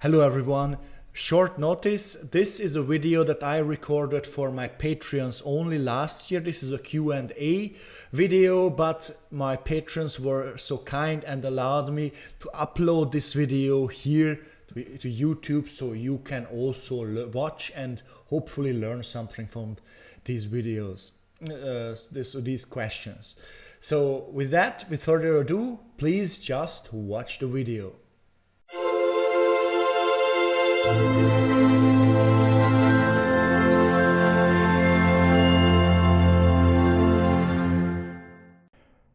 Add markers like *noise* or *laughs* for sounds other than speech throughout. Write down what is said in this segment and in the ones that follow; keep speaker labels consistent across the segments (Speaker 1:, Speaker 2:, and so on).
Speaker 1: Hello everyone. Short notice, this is a video that I recorded for my Patreons only last year. This is a Q&A video, but my patrons were so kind and allowed me to upload this video here to, YouTube so you can also watch and hopefully learn something from these videos, uh, this, these questions. So with that, with further ado, please just watch the video.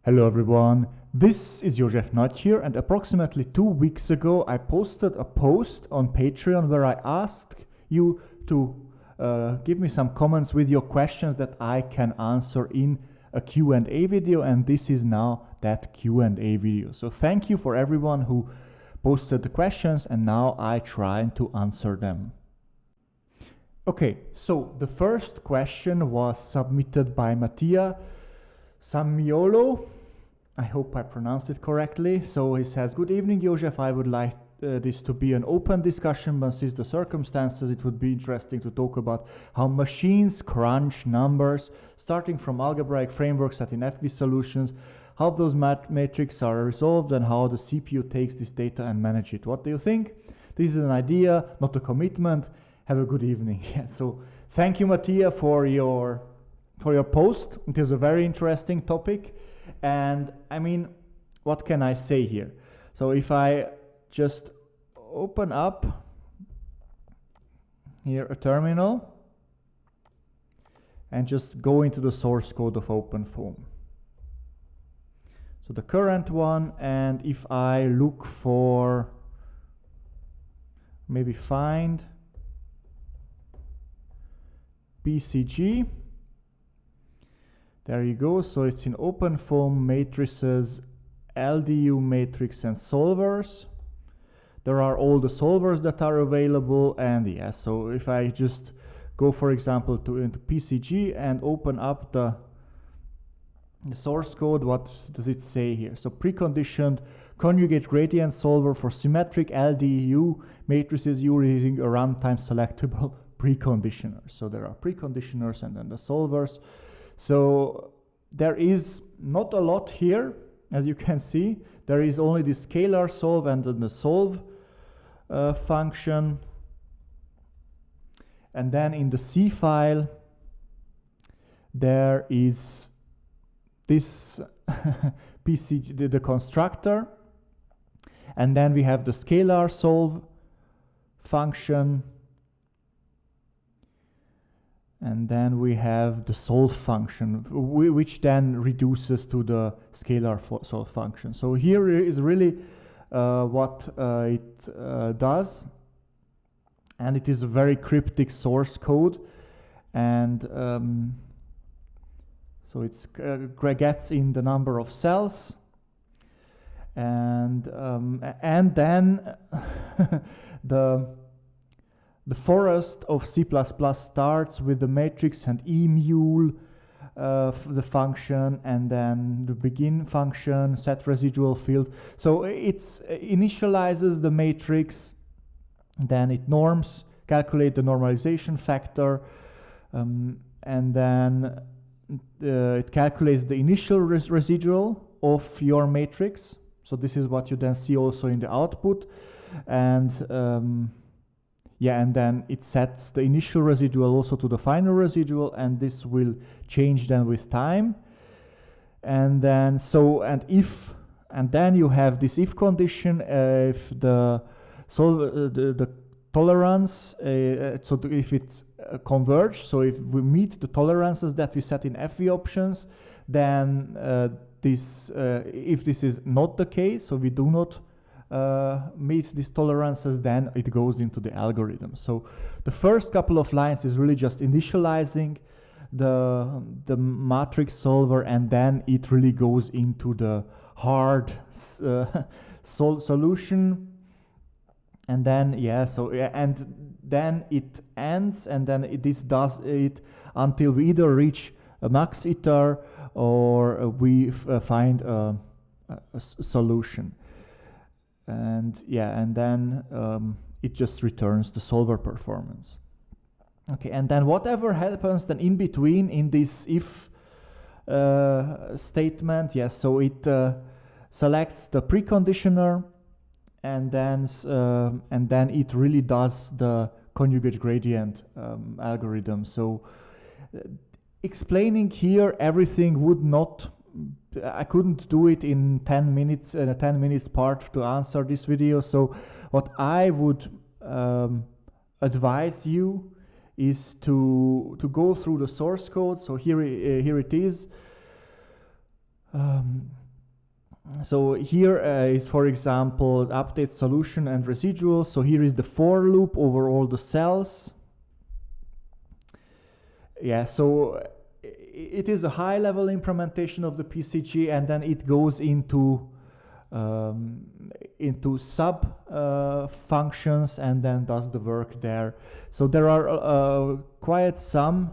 Speaker 2: Hello everyone, this is Josef Nagy here and approximately two weeks ago I posted a post on Patreon where I asked you to uh, give me some comments with your questions that I can answer in a Q&A video and this is now that Q&A video. So thank you for everyone who posted the questions and now I try to answer them. Okay, so the first question was submitted by Mattia Samiolo. I hope I pronounced it correctly. So he says, Good evening, Josef. I would like uh, this to be an open discussion, but since the circumstances, it would be interesting to talk about how machines crunch numbers, starting from algebraic frameworks at in FV solutions, how those mat matrices are resolved and how the CPU takes this data and manage it. What do you think? This is an idea, not a commitment. Have a good evening. *laughs* so thank you, Mattia, for your for your post. It is a very interesting topic. And I mean, what can I say here? So if I just open up here a terminal and just go into the source code of OpenFOAM. So the current one, and if I look for maybe find PCG, there you go. So it's in OpenFOAM matrices, LDU matrix and solvers. There are all the solvers that are available and yeah, so if I just go for example to into PCG and open up the the source code, what does it say here? So preconditioned conjugate gradient solver for symmetric LDU matrices using a runtime selectable *laughs* preconditioner. So there are preconditioners and then the solvers. So there is not a lot here, as you can see. There is only the scalar solve and then the solve uh, function. And then in the C file, there is this *laughs* PCG, the, the constructor, and then we have the scalar solve function, and then we have the solve function, which then reduces to the scalar solve function. So here is really uh, what uh, it uh, does, and it is a very cryptic source code, and um, so it uh, gets in the number of cells and um, and then *laughs* the the forest of C++ starts with the matrix and Amul uh, the function and then the begin function set residual field. So it's uh, initializes the matrix then it norms calculate the normalization factor um, and then it calculates the initial res residual of your matrix. So this is what you then see also in the output. And um, yeah, and then it sets the initial residual also to the final residual, and this will change then with time. And then so, and if, and then you have this if condition, uh, if the, so uh, the, the tolerance, uh, uh so if it's uh, converge. So if we meet the tolerances that we set in FV options, then uh, this, uh, if this is not the case, so we do not meet these tolerances, then it goes into the algorithm. So the first couple of lines is really just initializing the, the matrix solver and then it really goes into the hard *laughs* sol solution and then yeah so yeah, and then it ends and then it, this does it until we either reach a max iter or we uh, find a, a, solution and yeah and then um, it just returns the solver performance. Okay, and then whatever happens then in between in this if uh, statement, yes, so it uh, selects the preconditioner and then uh, and then it really does the conjugate gradient um, algorithm. So uh, explaining here everything would not I couldn't do it in 10 minutes in a 10 minutes part to answer this video. So what I would um, advise you is to to go through the source code. So here uh, here it is. Um, so here uh, is for example update solution and residual so here is the for loop over all the cells yeah so it is a high level implementation of the PCG and then it goes into um, into sub uh, functions and then does the work there. So there are uh, quite some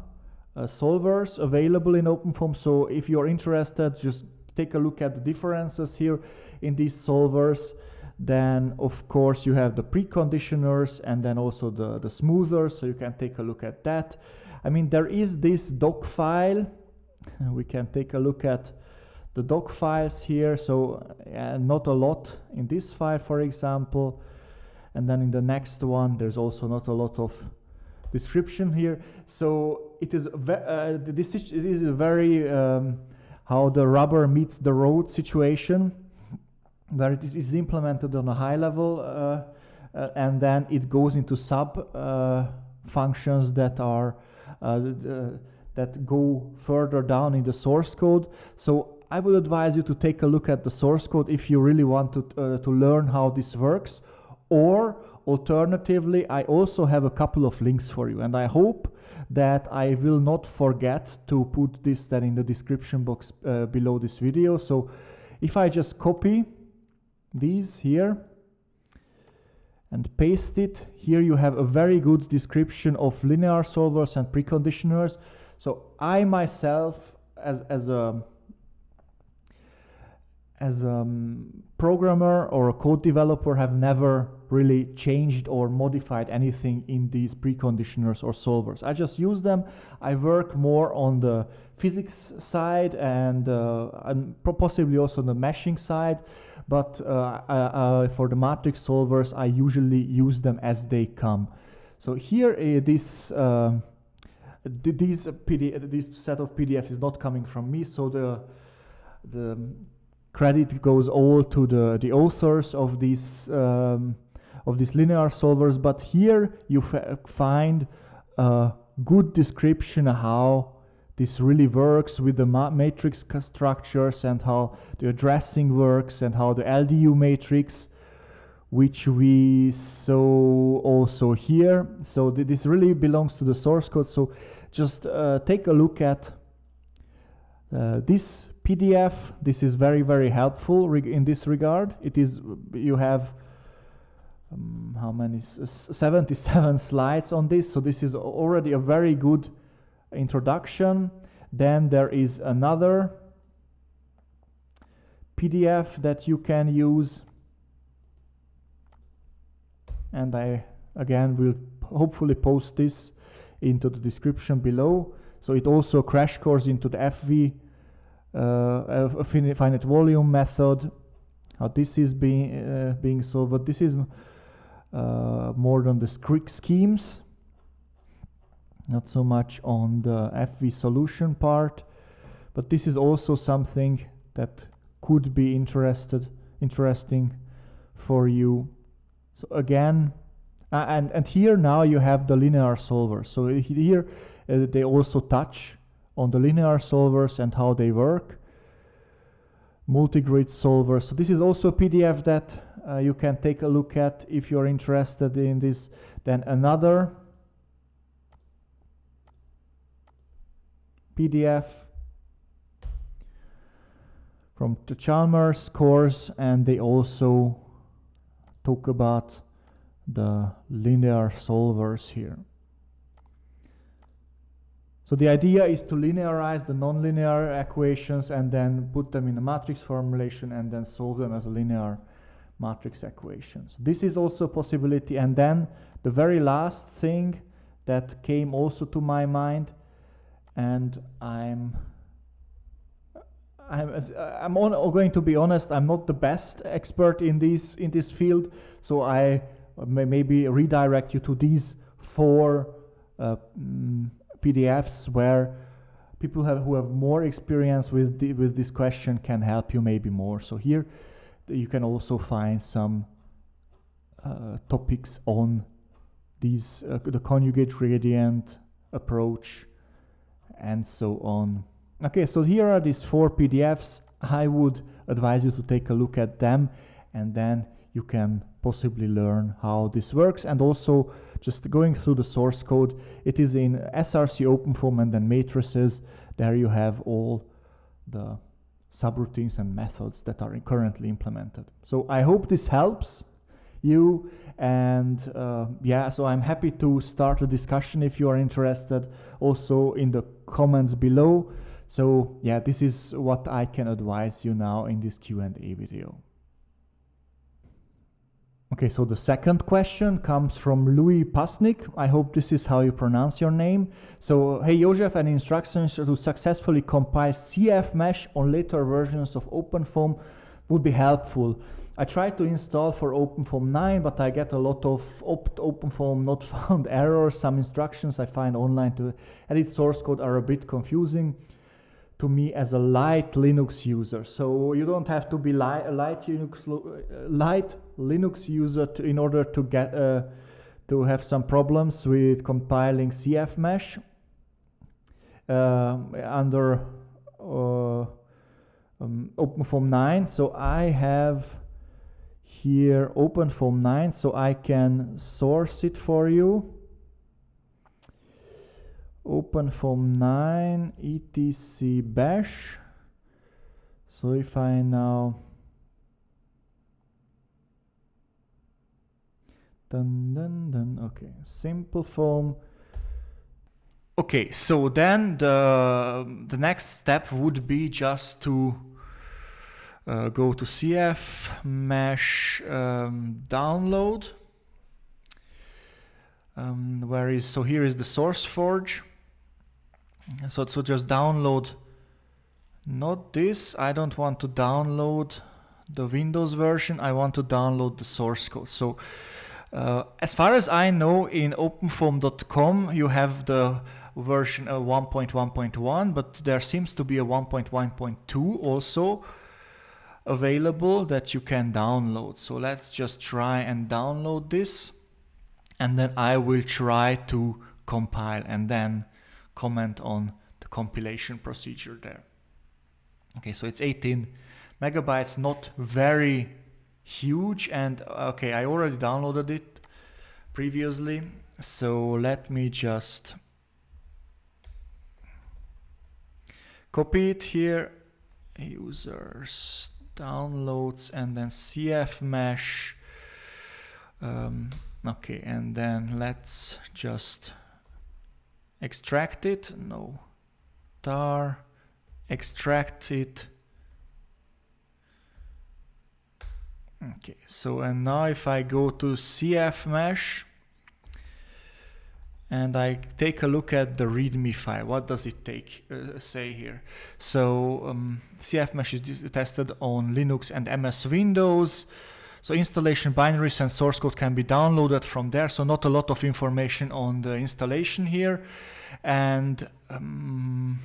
Speaker 2: uh, solvers available in OpenFOAM. So if you're interested, just take a look at the differences here in these solvers. Then of course you have the preconditioners and then also the, the smoothers. So you can take a look at that. I mean, there is this doc file. *laughs* We can take a look at the doc files here. So uh, not a lot in this file, for example. And then in the next one, there's also not a lot of description here. So it is uh, this is a very um, how the rubber meets the road situation, where it is implemented on a high level, uh, uh, and then it goes into sub uh, functions that are uh, that go further down in the source code. So I would advise you to take a look at the source code if you really want to, to learn how this works. Or alternatively, I also have a couple of links for you. And I hope that I will not forget to put this then in the description box uh, below this video. So if I just copy these here and paste it, here you have a very good description of linear solvers and preconditioners. So I myself, as, as a as a programmer or a code developer have never really changed or modified anything in these preconditioners or solvers. I just use them. I work more on the physics side and, uh, and possibly also on the meshing side. But uh, uh, for the matrix solvers, I usually use them as they come. So here, uh, this uh, these set of PDFs is not coming from me. So the the credit goes all to the, the authors of these, um, of these linear solvers, but here you find a good description of how this really works with the ma matrix structures and how the addressing works and how the LDU matrix which we saw also here. So th this really belongs to the source code. So just uh, take a look at uh, this PDF. This is very, very helpful in this regard. It is, you have, um, how many, 77 *laughs* slides on this. So this is already a very good introduction. Then there is another PDF that you can use. And I, again, will hopefully post this into the description below. So it also crash course into the FV a finite volume method, how this is being uh, being solved. But this is uh, more than the schemes, not so much on the FV solution part. But this is also something that could be interested interesting for you. So again, uh, and and here now you have the linear solver. So here uh, they also touch on the linear solvers and how they work. Multigrid solvers. So this is also a PDF that uh, you can take a look at if you're interested in this. Then another PDF from the Chalmers course and they also talk about the linear solvers here. So the idea is to linearize the nonlinear equations and then put them in a matrix formulation and then solve them as a linear matrix equations. This is also a possibility. And then the very last thing that came also to my mind, and I'm I'm, I'm on, going to be honest. I'm not the best expert in this in this field, so I may maybe redirect you to these four uh, mm, PDFs where people have, who have more experience with the, with this question can help you maybe more. So here you can also find some uh, topics on these uh, the conjugate gradient approach and so on. Okay, so here are these four PDFs. I would advise you to take a look at them and then you can possibly learn how this works and also just going through the source code it is in src openfoam and then matrices. There you have all the subroutines and methods that are currently implemented. So i hope this helps you and uh, yeah so i'm happy to start a discussion if you are interested also in the comments below. So yeah this is what i can advise you now in this q&a video Okay, so the second question comes from Louis Pasnik. I hope this is how you pronounce your name. So, hey Josef, any instructions to successfully compile CF mesh on later versions of OpenFOAM would be helpful. I tried to install for OpenFOAM 9, but I get a lot of opt OpenFOAM not *laughs* found errors. Some instructions I find online to edit source code are a bit confusing to me as a light Linux user. So you don't have to be li light Linux uh, light Linux user to, in order to get uh, to have some problems with compiling CF mesh uh, under uh, um, OpenFOAM 9. So I have here OpenFOAM 9, so I can source it for you. OpenFOAM 9 etc bash. So if I now dun dun dun. Okay simple foam. okay so then the the next step would be just to uh, go to cf mesh um, download. Um, where is so here is the SourceForge so, so just download not this. I don't want to download the Windows version. I want to download the source code. So uh, as far as I know in openfoam.com you have the version uh, 1.1.1 but there seems to be a 1.1.2 also available that you can download so let's just try and download this and then I will try to compile and then comment on the compilation procedure there. Okay, so it's 18 megabytes, not very huge. And okay, I already downloaded it previously. So let me just copy it here, users, downloads, and then CF mesh. Um, okay, and then let's just extract it, no, tar, extract it. Okay, so and now if I go to CF mesh and I take a look at the README file, what does it take uh, say here? So um, CF mesh is tested on Linux and MS Windows. So installation binaries and source code can be downloaded from there. So not a lot of information on the installation here. And um,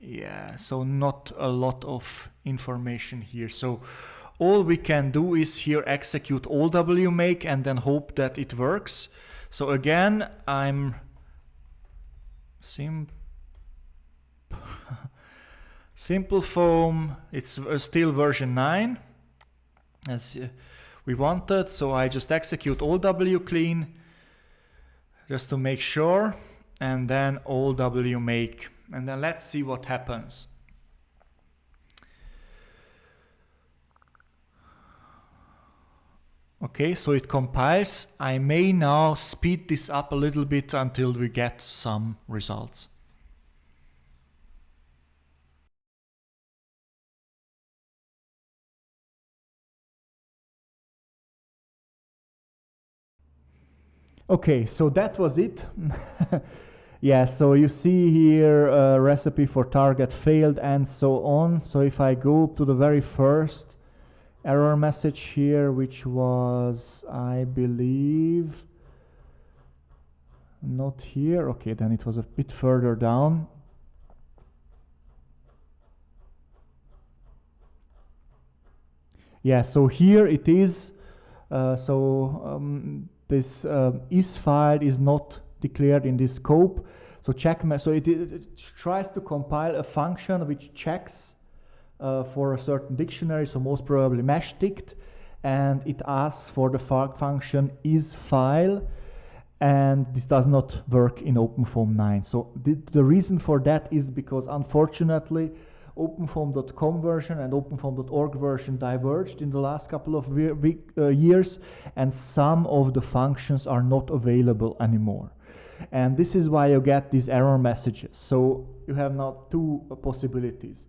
Speaker 2: yeah, so not a lot of information here. So all we can do is here execute all wmake and then hope that it works. So again, I'm sim *laughs* simple foam, it's still version 9 as we wanted. So I just execute all wclean just to make sure and then all wmake and then let's see what happens. Okay, so it compiles. I may now speed this up a little bit until we get some results. Okay, so that was it. *laughs* yeah, so you see here a recipe for target failed and so on. So if I go to the very first error message here, which was, I believe, not here. Okay, then it was a bit further down. Yeah, so here it is. Uh, so um, this uh, is file is not declared in this scope. So check, so it, it, tries to compile a function which checks uh, for a certain dictionary, so most probably meshdict, and it asks for the function is file, and this does not work in OpenFOAM 9. So the, the reason for that is because unfortunately OpenFOAM.com version and OpenFOAM.org version diverged in the last couple of uh, years and some of the functions are not available anymore. And this is why you get these error messages. So you have now two possibilities.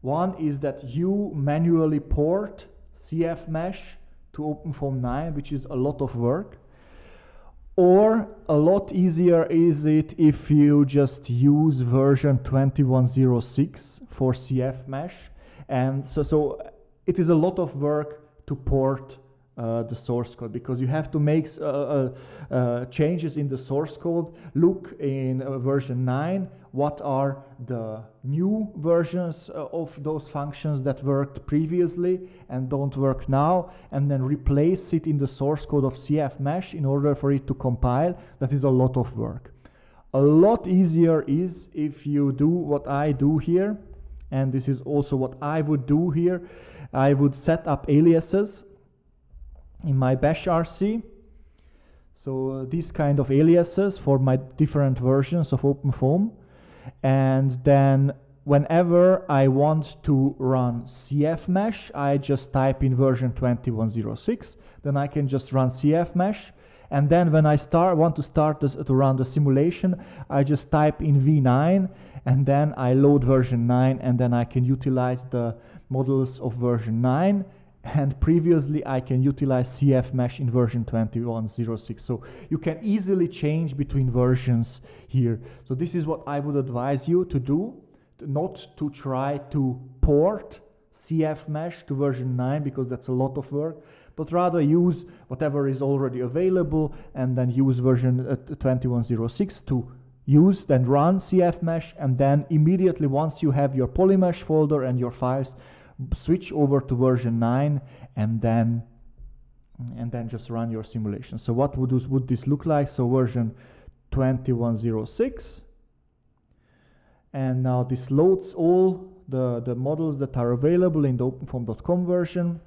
Speaker 2: One is that you manually port CFMesh to OpenFOAM 9, which is a lot of work. Or a lot easier is it if you just use version 2106 for CFMesh. And so, so it is a lot of work to port uh, the source code because you have to make uh, uh, uh changes in the source code. Look in uh, version 9 what are the new versions uh, of those functions that worked previously and don't work now and then replace it in the source code of CFMesh in order for it to compile. That is a lot of work. A lot easier is if you do what I do here and this is also what I would do here. I would set up aliases in my bash RC. So these kind of aliases for my different versions of OpenFOAM. And then whenever I want to run CFMesh, I just type in version 2106. Then I can just run CFMesh. And then when I start want to start this, to run the simulation, I just type in v9 and then I load version 9 and then I can utilize the models of version 9 and previously I can utilize CFMesh in version 2106. So you can easily change between versions here. So this is what I would advise you to do, not to try to port CF mesh to version 9 because that's a lot of work, but rather use whatever is already available and then use version uh, 2106 to use, then run CF mesh, and then immediately once you have your polymesh folder and your files, switch over to version 9 and then and then just run your simulation. So what would this, would this look like? So version 2106 and now this loads all the, the models that are available in the openfoam.com version.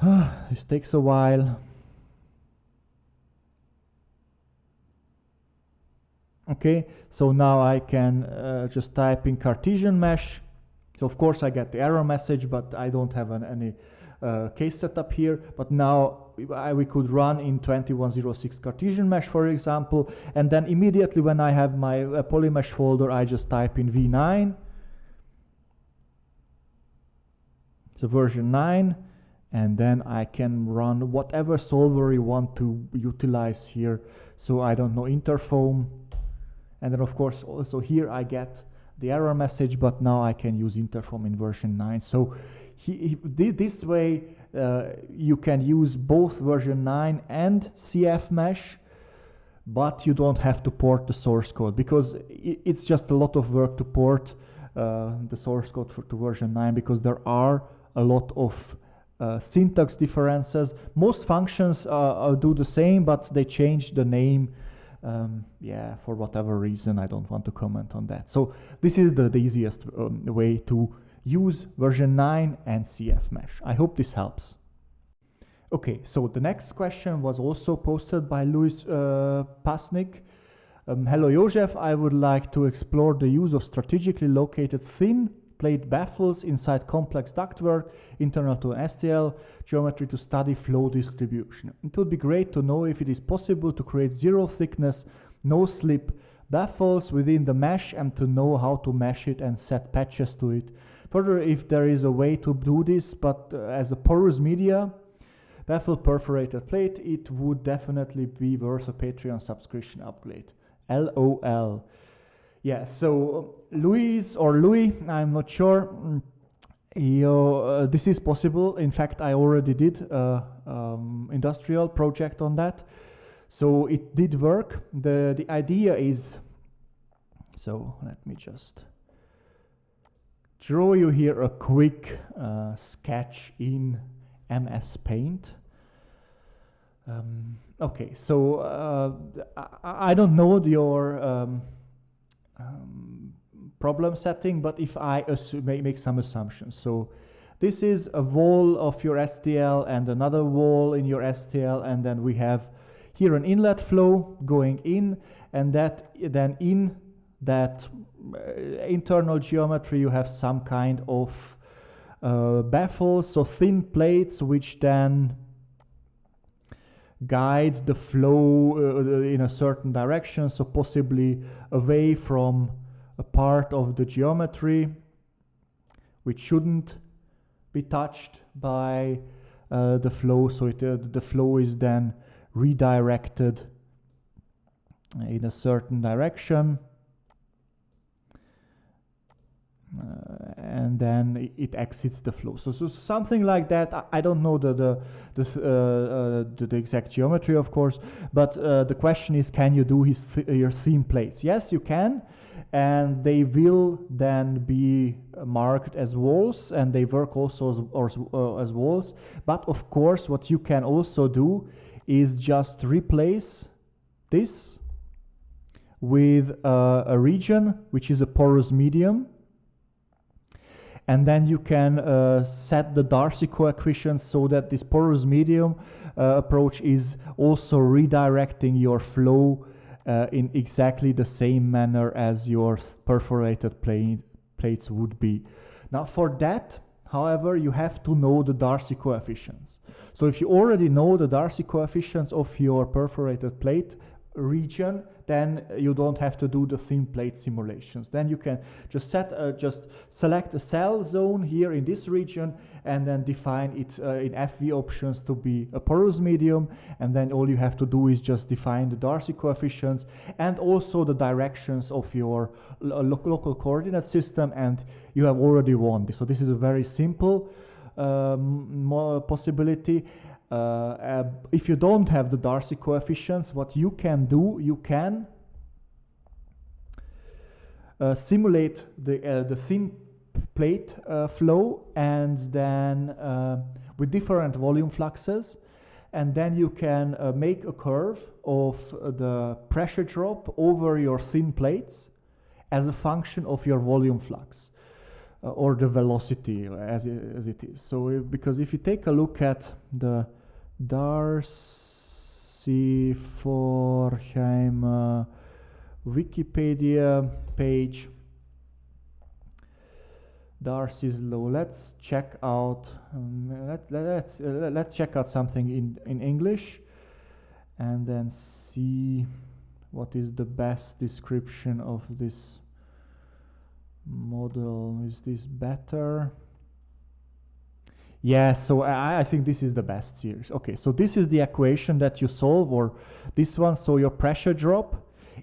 Speaker 2: *sighs* this takes a while. Okay, so now I can uh, just type in Cartesian mesh. So of course I get the error message, but I don't have an, any uh, case setup here. But now I, we could run in 2106 Cartesian mesh, for example, and then immediately when I have my uh, polymesh folder, I just type in v9. So version 9 and then I can run whatever solver you want to utilize here. So I don't know, Interfoam, and then of course also here I get the error message, but now I can use Interfoam in version 9. So he, he, this way uh, you can use both version 9 and CFMesh, but you don't have to port the source code because it's just a lot of work to port uh, the source code for, to version 9 because there are a lot of uh, syntax differences. Most functions uh, do the same, but they change the name um, yeah, for whatever reason, I don't want to comment on that. So this is the, the easiest um, way to use version 9 and CF mesh. I hope this helps. Okay, so the next question was also posted by Louis uh, Pasnik. Um, hello Josef, I would like to explore the use of strategically located thin plate baffles inside complex ductwork internal to STL geometry to study flow distribution. It would be great to know if it is possible to create zero thickness, no slip baffles within the mesh and to know how to mesh it and set patches to it. Further, if there is a way to do this, but uh, as a porous media, baffle perforated plate, it would definitely be worth a Patreon subscription upgrade. LOL. Yeah, so Louis or Louis, I'm not sure. Mm, you, uh, this is possible. In fact, I already did a um, industrial project on that. So it did work. The, the idea is, so let me just draw you here a quick uh, sketch in MS Paint. Um, okay, so uh, I, I, don't know your um, um, problem setting, but if I make some assumptions. So this is a wall of your STL and another wall in your STL, and then we have here an inlet flow going in, and that then in that uh, internal geometry you have some kind of uh, baffles, so thin plates which then guide the flow uh, in a certain direction, so possibly away from a part of the geometry which shouldn't be touched by uh, the flow, so it, uh, the flow is then redirected in a certain direction. Uh, and then it exits the flow. So, so something like that. I, don't know the the uh, uh, the, the exact geometry, of course, but uh, the question is, can you do his th your seam plates? Yes, you can, and they will then be marked as walls, and they work also as, or, uh, as walls. But of course, what you can also do is just replace this with uh, a region which is a porous medium and then you can uh, set the Darcy coefficient so that this porous medium uh, approach is also redirecting your flow uh, in exactly the same manner as your perforated plate, plates would be. Now for that, however, you have to know the Darcy coefficients. So if you already know the Darcy coefficients of your perforated plate region, then you don't have to do the thin plate simulations. Then you can just set, uh, just select a cell zone here in this region and then define it uh, in FV options to be a porous medium. And then all you have to do is just define the Darcy coefficients and also the directions of your lo local coordinate system. And you have already won. So this is a very simple um, possibility. Uh, uh, if you don't have the Darcy coefficients, what you can do, you can uh, simulate the, the thin plate flow and then with different volume fluxes and then you can uh, make a curve of uh, the pressure drop over your thin plates as a function of your volume flux uh, or the velocity as it, as it is. So because if you take a look at the Darcy Forchheimer Wikipedia page. Darcy's law. Let's check out. Um, let, let, let's uh, let's check out something in in English, and then see what is the best description of this model. Is this better? Yeah, so I, I, think this is the best here. Okay, so this is the equation that you solve, or this one. So your pressure drop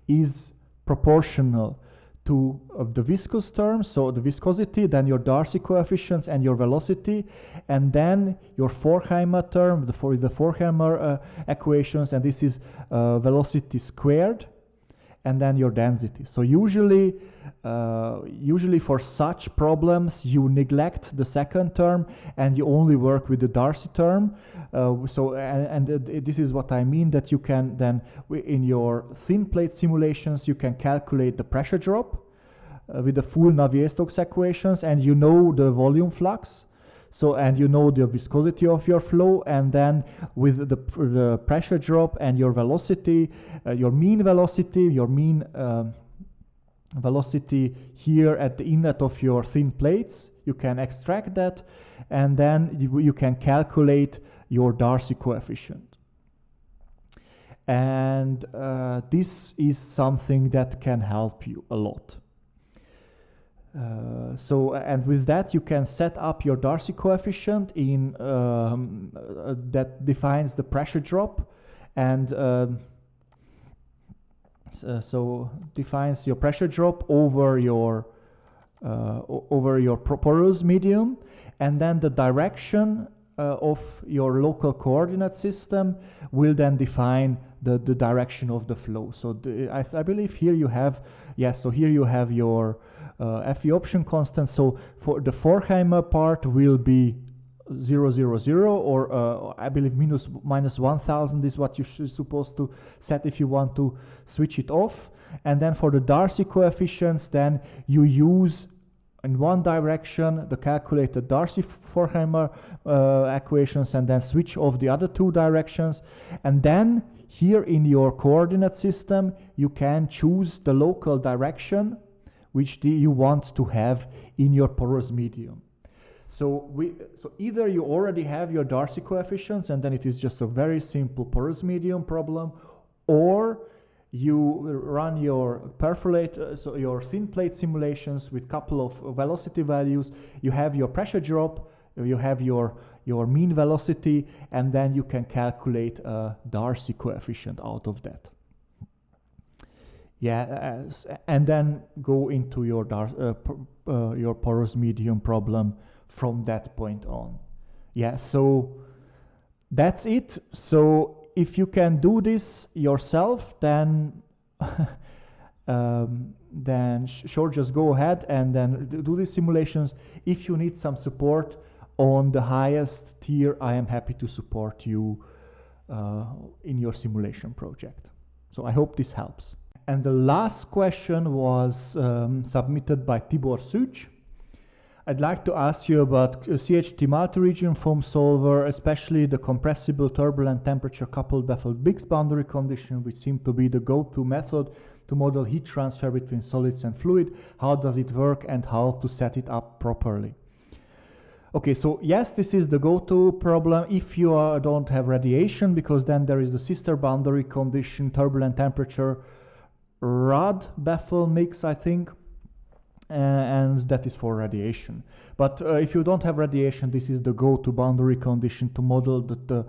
Speaker 2: is proportional to uh, the viscous term, so the viscosity, then your Darcy coefficients and your velocity, and then your Forchheimer term, the, for the Forchheimer uh, equations, and this is uh, velocity squared, and then your density. So usually uh, usually for such problems you neglect the second term and you only work with the Darcy term uh, so and, and this is what I mean that you can then in your thin plate simulations you can calculate the pressure drop uh, with the full Navier-Stokes equations and you know the volume flux so and you know the viscosity of your flow and then with the, the pressure drop and your velocity uh, your mean velocity your mean um, velocity here at the inlet of your thin plates. You can extract that and then you, you can calculate your Darcy coefficient. And uh, this is something that can help you a lot. Uh, so and with that you can set up your Darcy coefficient in um, uh, that defines the pressure drop and um, so, so, defines your pressure drop over your uh, over your porous medium and then the direction uh, of your local coordinate system will then define the, the direction of the flow. So the, I, I, believe here you have, yes, so here you have your uh, FV option constant. So for the Forchheimer part will be 000 or uh, I believe minus, minus 1000 is what you're supposed to set if you want to switch it off. And then for the Darcy coefficients, then you use in one direction the calculated Darcy Forchheimer uh, equations and then switch off the other two directions. And then here in your coordinate system, you can choose the local direction which you want to have in your porous medium. So, we, so either you already have your Darcy coefficients and then it is just a very simple porous medium problem, or you run your perforate, uh, so your thin plate simulations with couple of velocity values, you have your pressure drop, you have your, your mean velocity, and then you can calculate a Darcy coefficient out of that yeah, uh, and then go into your uh, uh, your porous medium problem from that point on. Yeah, so that's it. So if you can do this yourself, then *laughs* um, then sure, just go ahead and then do these simulations. If you need some support on the highest tier, I am happy to support you uh, in your simulation project. So I hope this helps. And the last question was um, submitted by Tibor Such. I'd like to ask you about CHT multi-region foam solver, especially the compressible turbulent temperature coupled baffled mixed boundary condition, which seem to be the go-to method to model heat transfer between solids and fluid. How does it work and how to set it up properly? Okay, so yes, this is the go-to problem if you don't have radiation, because then there is the sister boundary condition, turbulent temperature, rad baffle mix, I think, and that is for radiation. But uh, if you don't have radiation, this is the go-to boundary condition to model the, the,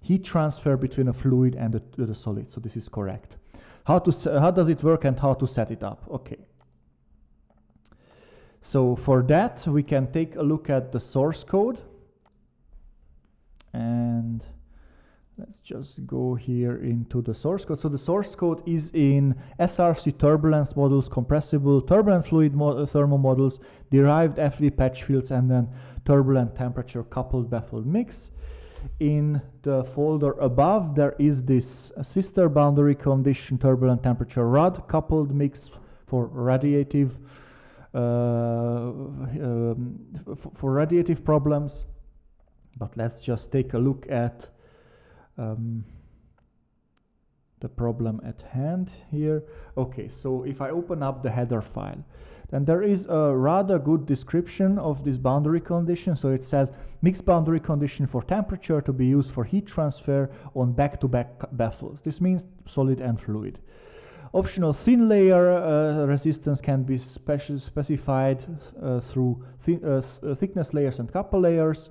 Speaker 2: heat transfer between a fluid and the, the solid. So this is correct. How to how does it work and how to set it up? Okay. So for that, we can take a look at the source code and Let's just go here into the source code. So the source code is in SRC turbulence models, compressible turbulent fluid mo thermal models, derived FV patch fields, and then turbulent temperature coupled baffled mix. In the folder above, there is this sister boundary condition turbulent temperature rad coupled mix for radiative uh, um, for radiative problems. But let's just take a look at um, the problem at hand here. Okay, so if I open up the header file, then there is a rather good description of this boundary condition. So it says mixed boundary condition for temperature to be used for heat transfer on back-to-back -back baffles. This means solid and fluid. Optional thin layer uh, resistance can be speci specified uh, through uh, uh thickness layers and couple layers.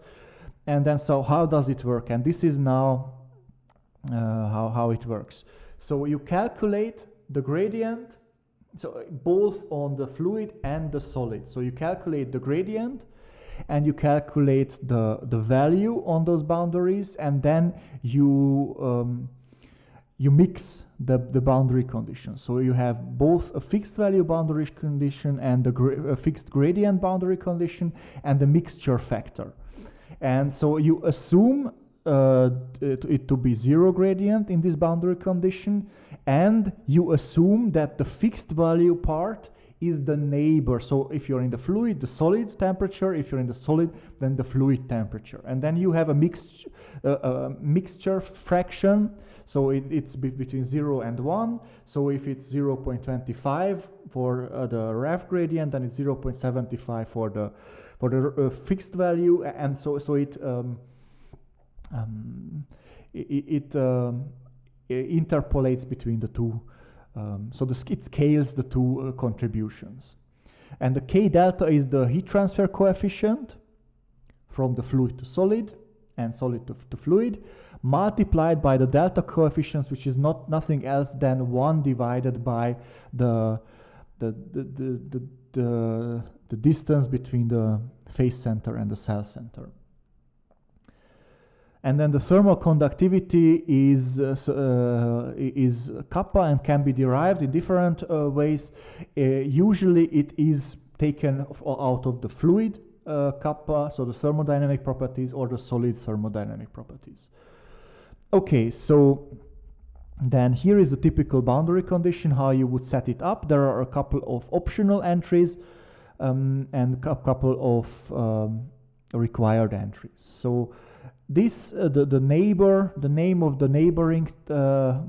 Speaker 2: And then so how does it work? And this is now uh, how, how it works. So you calculate the gradient, so both on the fluid and the solid. So you calculate the gradient and you calculate the, the value on those boundaries and then you um, you mix the, the boundary conditions. So you have both a fixed value boundary condition and a, gra a fixed gradient boundary condition and the mixture factor. And so you assume uh, it, it, to be zero gradient in this boundary condition and you assume that the fixed value part is the neighbor so if you're in the fluid the solid temperature if you're in the solid then the fluid temperature and then you have a mixed uh, a mixture fraction so it, it's be between 0 and 1 so if it's 0 0.25 for uh, the ref gradient then it's 0 0.75 for the for the uh, fixed value and so so it um, um, it, it, um, it, interpolates between the two. Um, so the, it scales the two uh, contributions. And the K delta is the heat transfer coefficient from the fluid to solid and solid to, to fluid multiplied by the delta coefficients, which is not nothing else than 1 divided by the, the, the, the, the, the, the distance between the face center and the cell center. And then the thermal conductivity is, uh, uh, is kappa and can be derived in different uh, ways. Uh, usually it is taken out of the fluid uh, kappa, so the thermodynamic properties, or the solid thermodynamic properties. Okay, so then here is a typical boundary condition, how you would set it up. There are a couple of optional entries um, and a couple of um, required entries. So this, uh, the, the neighbor, the name of the neighboring uh,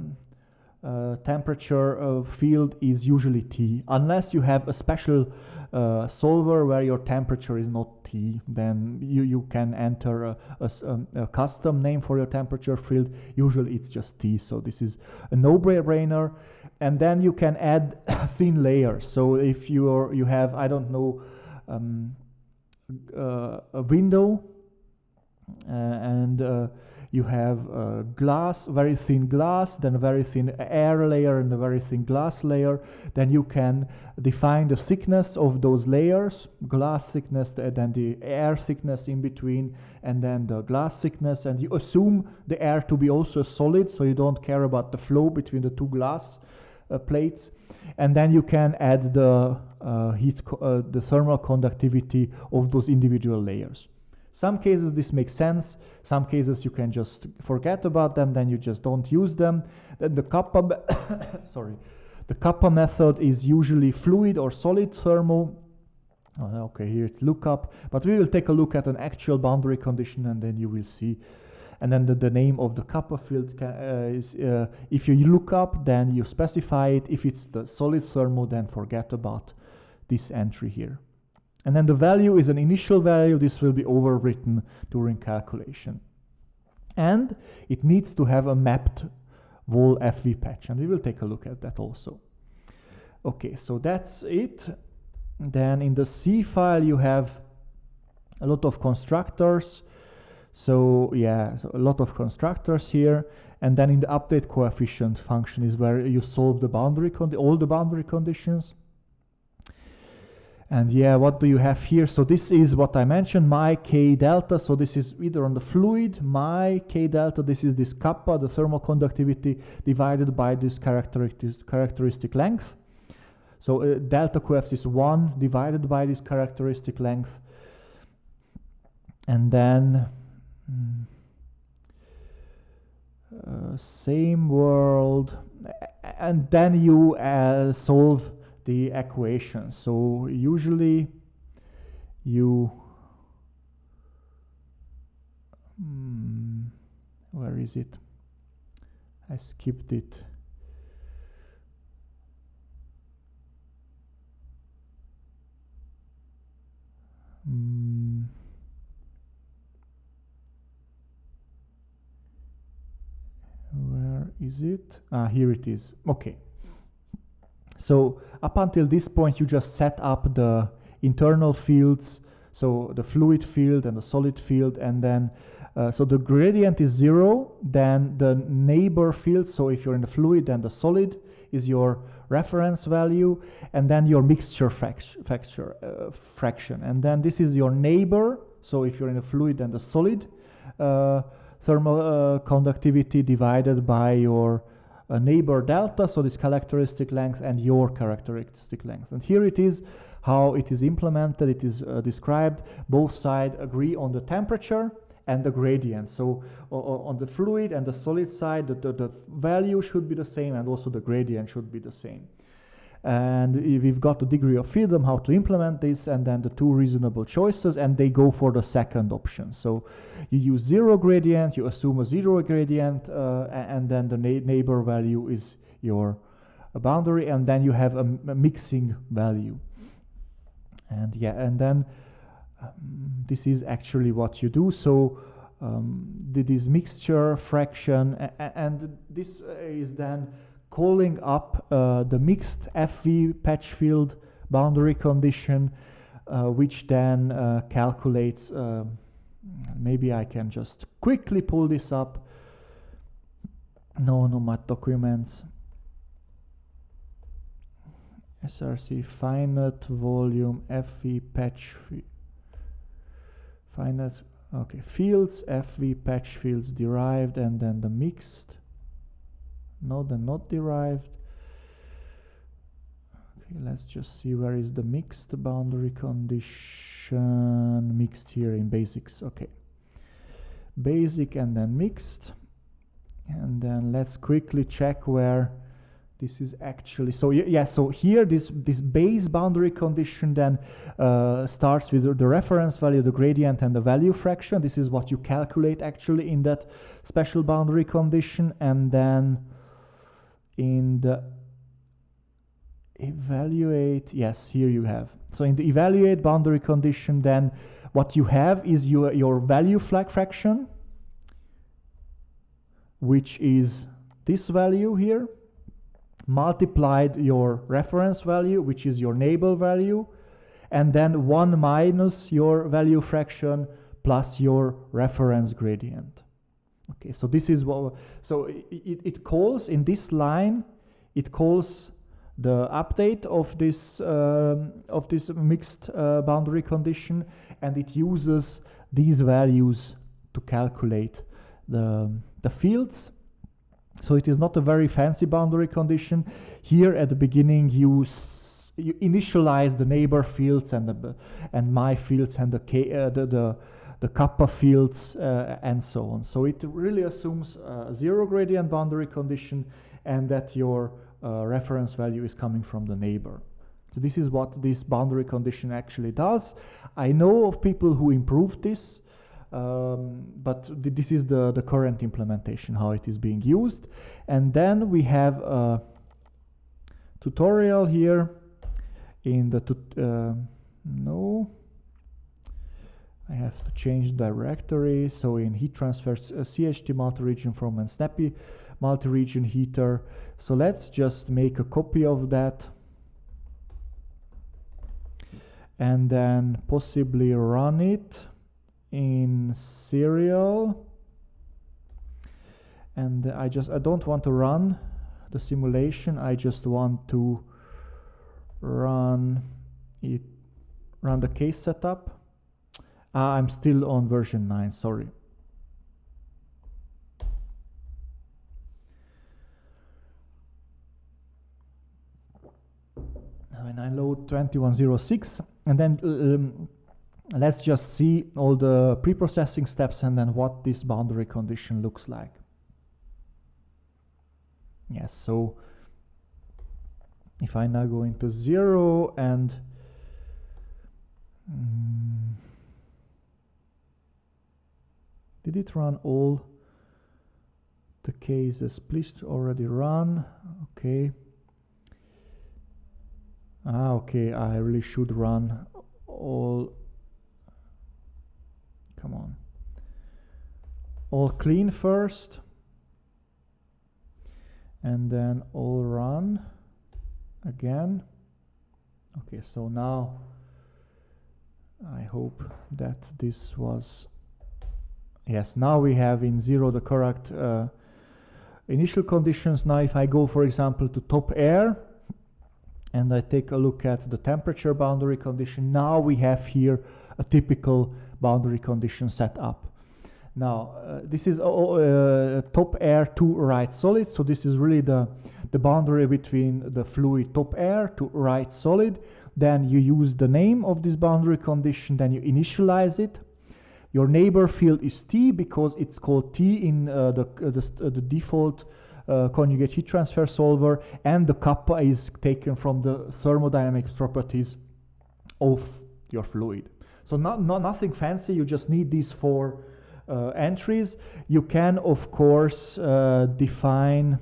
Speaker 2: uh, temperature uh, field is usually T. Unless you have a special uh, solver where your temperature is not T, then you, you can enter a, a, um, a, custom name for your temperature field. Usually it's just T, so this is a no-brainer. And then you can add *coughs* thin layers. So if you are, you have, I don't know, um, uh, a window uh, and you have uh, glass, very thin glass, then a very thin air layer and a very thin glass layer. Then you can define the thickness of those layers, glass thickness, then the air thickness in between, and then the glass thickness. And you assume the air to be also solid, so you don't care about the flow between the two glass uh, plates. And then you can add the uh, heat, uh, the thermal conductivity of those individual layers. Some cases this makes sense, some cases you can just forget about them, then you just don't use them. Then the kappa, *coughs* sorry, the kappa method is usually fluid or solid thermal. Oh, okay, here it's lookup, but we will take a look at an actual boundary condition and then you will see. And then the, the name of the kappa field can, uh, is, uh, if you look up, then you specify it. If it's the solid thermal, then forget about this entry here. And then the value is an initial value. This will be overwritten during calculation. And it needs to have a mapped wall FV patch. And we will take a look at that also. Okay, so that's it. Then in the C file, you have a lot of constructors. So yeah, so a lot of constructors here. And then in the update coefficient function is where you solve the boundary all the boundary conditions. And yeah, what do you have here? So this is what I mentioned, my K delta. So this is either on the fluid, my K delta, this is this kappa, the thermal conductivity divided by this characteristic, characteristic length. So uh, delta QF is 1 divided by this characteristic length. And then mm, uh, same world. And then you uh, solve the equation. So usually you hmm, where is it? I skipped it. Hmm. Where is it? Ah, here it is. Okay. So up until this point, you just set up the internal fields, so the fluid field and the solid field, and then uh, so the gradient is zero, then the neighbor field, so if you're in the fluid, then the solid is your reference value, and then your mixture factor, uh, fraction. And then this is your neighbor, so if you're in a fluid, then the solid uh, thermal uh, conductivity divided by your a neighbor delta, so this characteristic length and your characteristic length. And here it is how it is implemented, it is uh, described. Both sides agree on the temperature and the gradient. So on the fluid and the solid side, the, the, the value should be the same and also the gradient should be the same and we've got a degree of freedom how to implement this and then the two reasonable choices and they go for the second option. So you use zero gradient you assume a zero gradient uh, and then the neighbor value is your boundary and then you have a, a mixing value. And yeah and then um, this is actually what you do. So um, this mixture fraction and this is then calling up uh, the mixed FV patch field boundary condition, uh, which then uh, calculates, uh, maybe I can just quickly pull this up. No, no, my documents. SRC finite volume FV patch finite okay fields FV patch fields derived and then the mixed no the not derived. Okay let's just see where is the mixed boundary condition. Mixed here in basics. Okay. Basic and then mixed. And then let's quickly check where this is actually. So yeah so here this this base boundary condition then uh, starts with the reference value the gradient and the value fraction. This is what you calculate actually in that special boundary condition. And then in the uh, evaluate yes here you have so in the evaluate boundary condition then what you have is your your value flag fraction which is this value here multiplied your reference value, which is your neighbor value, and then 1 minus your value fraction plus your reference gradient. Okay, so this is what, so it, it calls in this line, it calls the update of this um, of this mixed uh, boundary condition, and it uses these values to calculate the the fields so it is not a very fancy boundary condition. Here at the beginning you you initialize the neighbor fields and the and my fields and the k, uh, the, the the kappa fields uh, and so on. So it really assumes a zero gradient boundary condition and that your uh, reference value is coming from the neighbor. So this is what this boundary condition actually does. I know of people who improved this um, but th this is the, the current implementation, how it is being used. And then we have a tutorial here in the, uh, no, I have to change directory. So in heat transfer, uh, CHT multi-region foam a snappy multi-region heater. So let's just make a copy of that and then possibly run it in serial and I just I don't want to run the simulation I just want to run it run the case setup ah, I'm still on version 9 sorry when I load 2106 and then um, let's just see all the pre-processing steps and then what this boundary condition looks like. Yes, so if I now go into zero and um, did it run all the cases? Please already run. Okay. Ah, okay, I really should run all Come on. All clean first. And then all run again. Okay, so now I hope that this was yes now we have in zero the correct uh, initial conditions now if I go for example to top air and I take a look at the temperature boundary condition now we have here a typical boundary condition set up. Now, uh, this is uh, top air to right solid. So this is really the, the boundary between the fluid top air to right solid. Then you use the name of this boundary condition, then you initialize it. Your neighbor field is T because it's called T in uh, the, uh, the, uh, the, default conjugate heat transfer solver and the kappa is taken from the thermodynamic properties of your fluid. So not, not nothing fancy, you just need these four uh, entries. You can, of course, uh, define,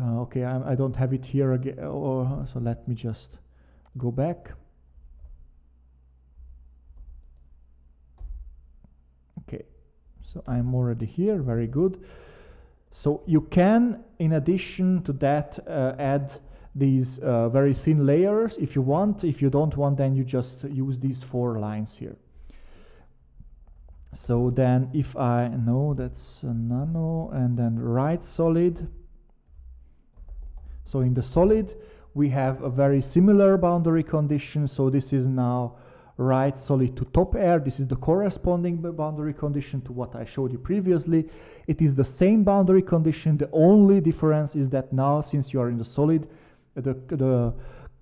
Speaker 2: uh, okay, I, I, don't have it here again, or, so let me just go back. Okay, so I'm already here, very good. So you can, in addition to that, uh, add these uh, very thin layers if you want. If you don't want, then you just use these four lines here. So then if I know that's nano and then right solid. So in the solid, we have a very similar boundary condition. So this is now right solid to top air. This is the corresponding boundary condition to what I showed you previously. It is the same boundary condition. The only difference is that now, since you are in the solid, the, the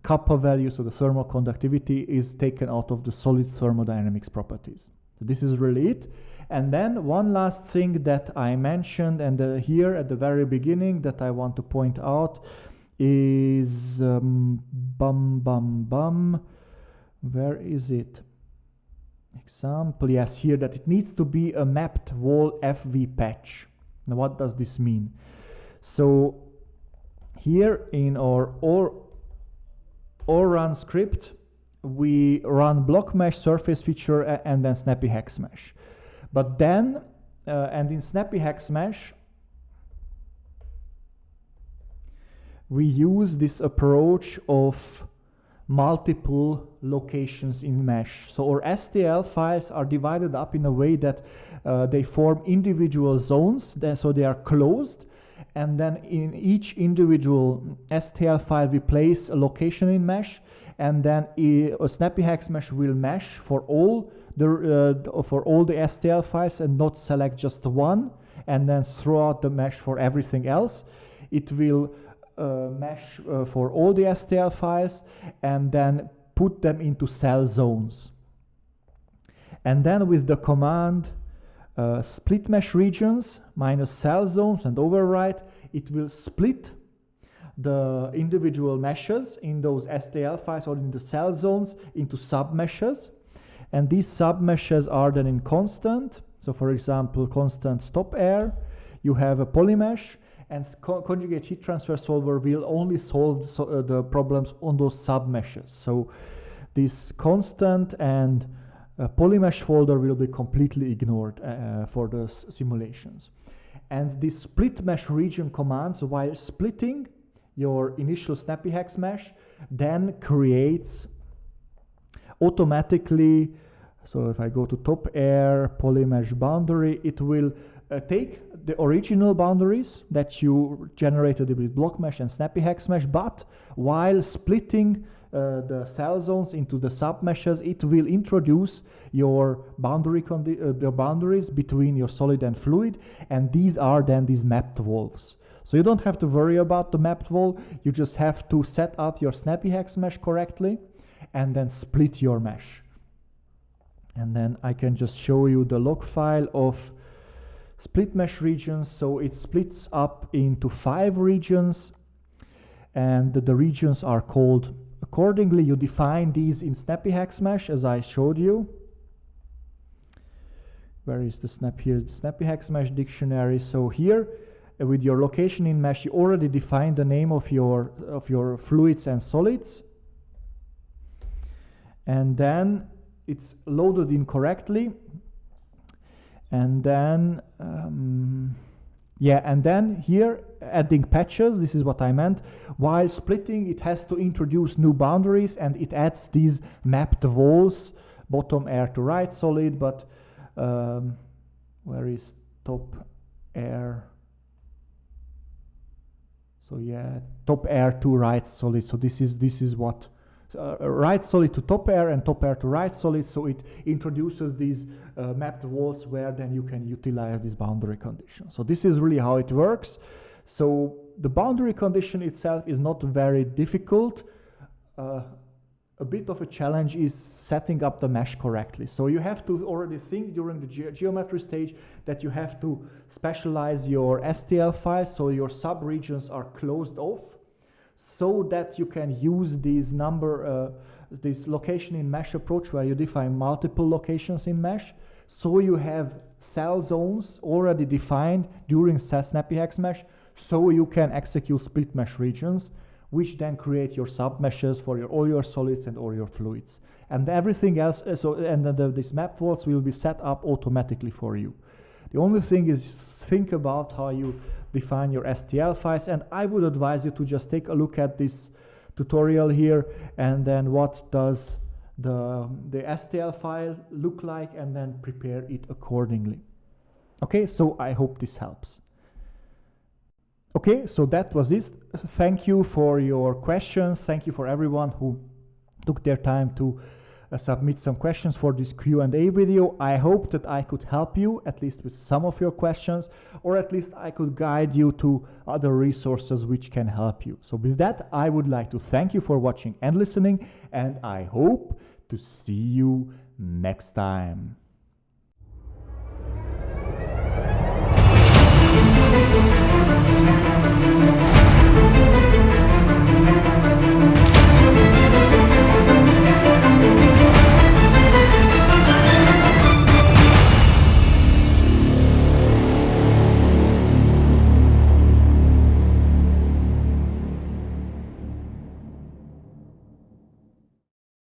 Speaker 2: kappa value, so the thermal conductivity, is taken out of the solid thermodynamics properties. So this is really it. And then one last thing that I mentioned, and uh, here at the very beginning that I want to point out is um, bum bum bum where is it? Example yes here that it needs to be a mapped wall fv patch. Now what does this mean? So here in our or or run script we run block mesh surface feature and then snappy hex mesh. But then uh, and in snappy hex mesh we use this approach of multiple locations in mesh. So our STL files are divided up in a way that uh, they form individual zones, then, so they are closed. And then in each individual STL file, we place a location in mesh, and then a snappy hex mesh will mesh for all the uh, for all the STL files and not select just one, and then throw out the mesh for everything else. It will mesh uh, for all the STL files and then put them into cell zones. And then with the command uh, split mesh regions minus cell zones and override, it will split the individual meshes in those STL files or in the cell zones into submeshes. And these submeshes are then in constant. So for example, constant top air, you have a polymesh and co conjugate heat transfer solver will only solve so, uh, the problems on those submeshes. So this constant and uh, polymesh folder will be completely ignored uh, uh for the simulations. And this split mesh region commands, while splitting your initial snappy hex mesh, then creates automatically, so if I go to top air, polymesh boundary, it will uh, take the original boundaries that you generated with block mesh and snappy hex mesh, but while splitting uh, the cell zones into the submeshes, it will introduce your boundary uh, the boundaries between your solid and fluid, and these are then these mapped walls. So you don't have to worry about the mapped wall, you just have to set up your snappy hex mesh correctly and then split your mesh. And then I can just show you the log file of split mesh regions. So it splits up into five regions and the regions are called accordingly. You define these in Snappy Hex Mesh as I showed you. Where is the snap? Here's the Snappy Hex Mesh dictionary. So here uh, with your location in mesh, you already define the name of your, of your fluids and solids. And then it's loaded incorrectly and then um, yeah and then here adding patches this is what I meant. While splitting it has to introduce new boundaries and it adds these mapped walls bottom air to right solid but um, where is top air? So yeah top air to right solid. So this is this is what uh, right solid to top air and top air to right solid. So it introduces these uh, mapped walls where then you can utilize this boundary condition. So this is really how it works. So the boundary condition itself is not very difficult. Uh, a bit of a challenge is setting up the mesh correctly. So you have to already think during the ge geometry stage that you have to specialize your STL files so your subregions are closed off so that you can use these number, uh, this location in mesh approach where you define multiple locations in mesh. So you have cell zones already defined during snappy hex mesh, so you can execute split mesh regions, which then create your submeshes for your, all your solids and all your fluids. And everything else, uh, so and then the, these map walls will be set up automatically for you. The only thing is think about how you define your STL files. And I would advise you to just take a look at this tutorial here and then what does the, the STL file look like and then prepare it accordingly. Okay, so I hope this helps. Okay, so that was it. Thank you for your questions. Thank you for everyone who took their time to Uh, submit some questions for this Q&A video. I hope that I could help you at least with some of your questions or at least I could guide you to other resources which can help you. So with that, I would like to thank you for watching and listening and I hope to see you next time.